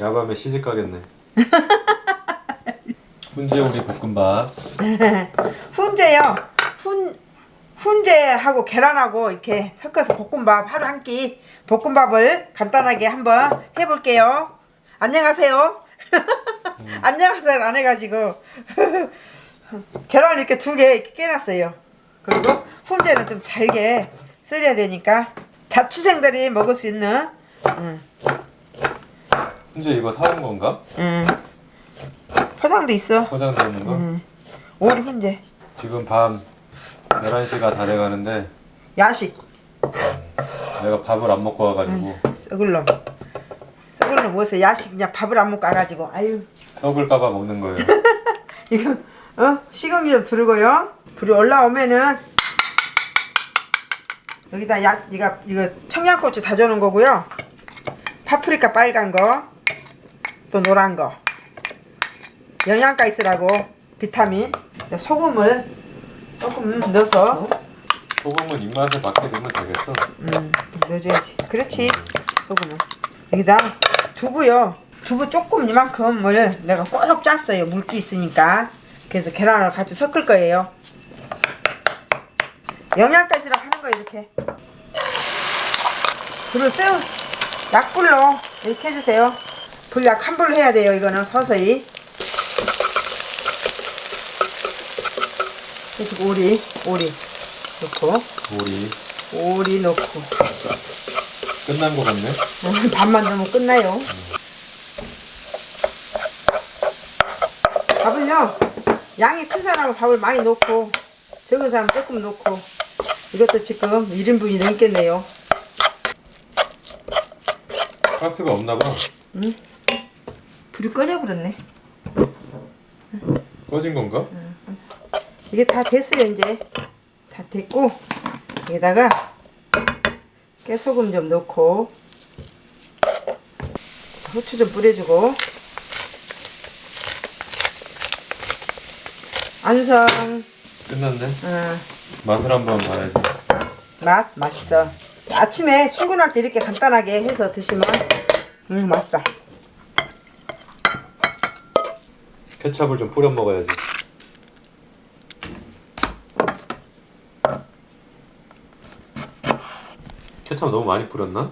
야밤에 시집 가겠네. 훈제 우리 볶음밥. 훈제요. 훈 훈제하고 계란하고 이렇게 섞어서 볶음밥 하루 한 끼 볶음밥을 간단하게 한번 해볼게요. 안녕하세요. 안녕하세요 안 해가지고 계란 이렇게 두 개 깨놨어요. 그리고 훈제는 좀 잘게 썰어야 되니까 자취생들이 먹을 수 있는 응, 훈제 이거 사온 건가? 응. 포장도 있어. 포장되어 있는 거? 응. 오리 훈제 지금 밤 11시가 다 돼가는데 야식 내가 밥을 안 먹고 와가지고 썩을 놈 썩을 놈 뭐서 야식 그냥 밥을 안 먹고 와가지고 아유 썩을까봐 먹는 거예요. 이거 어 식용유 좀 두르고요 불이 올라오면은 여기다 약 이거 이거 청양고추 다져놓은 거고요 파프리카 빨간 거 또 노란 거 영양가 있으라고 비타민 소금을 조금 넣어서 소금은 입맛에 맞게 넣으면 되겠어. 음, 좀 넣어줘야지. 그렇지. 소금은. 여기다 두부요. 두부 조금 이만큼을 내가 꼭 짰어요. 물기 있으니까. 그래서 계란을 같이 섞을 거예요. 영양가시라 하는 거 이렇게. 불을 세우 약불로 이렇게 해주세요. 불약 한 불로 해야 돼요. 이거는 서서히. 그래서 오리, 오리 넣고, 우리 오리 넣고. 끝난 거 같네. 어, 밥만 넣으면 끝나요. 밥을요, 양이 큰 사람은 밥을 많이 넣고, 적은 사람은 조금 넣고, 이것도 지금 1인분이 넘겠네요. 가스가 없나 봐. 불이 꺼져버렸네. 꺼진 건가? 이게 다 됐어요, 이제. 다 됐고, 여기다가 깨소금 좀 넣고, 후추 좀 뿌려주고, 안성, 끝났네. 어, 맛을 한번 봐야지. 맛 맛있어. 아침에 출근할 때 이렇게 간단하게 해서 드시면 음 맛있다. 케찹을 좀 뿌려 먹어야지. 케찹 너무 많이 뿌렸나?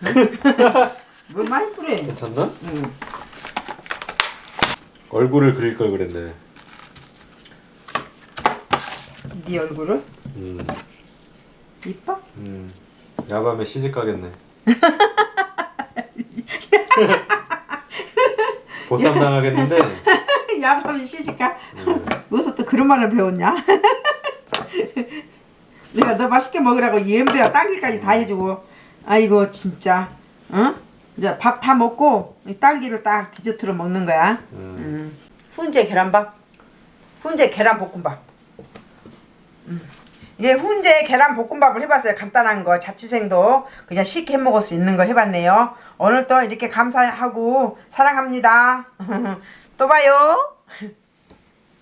뭐 많이 뿌려. 괜찮나? 음. 얼굴을 그릴 걸 그랬네. 네 얼굴을 음, 이뻐? 음. 야밤에 시집 가겠네. 보쌈 당하겠는데. 야밤이 시집가? 음. 어디서 또 그런 말을 배웠냐? 내가 너 맛있게 먹으라고 연배와 딸기까지 다 해주고 아이고 진짜 어? 이제 밥 다 먹고 이 딸기를 딱 디저트로 먹는 거야 음. 음. 훈제 계란밥 훈제 계란 볶음밥 음. 이게 훈제 계란 볶음밥을 해봤어요 간단한 거 자취생도 그냥 쉽게 해먹을 수 있는 걸 해봤네요 오늘 또 이렇게 감사하고 사랑합니다. 또 봐요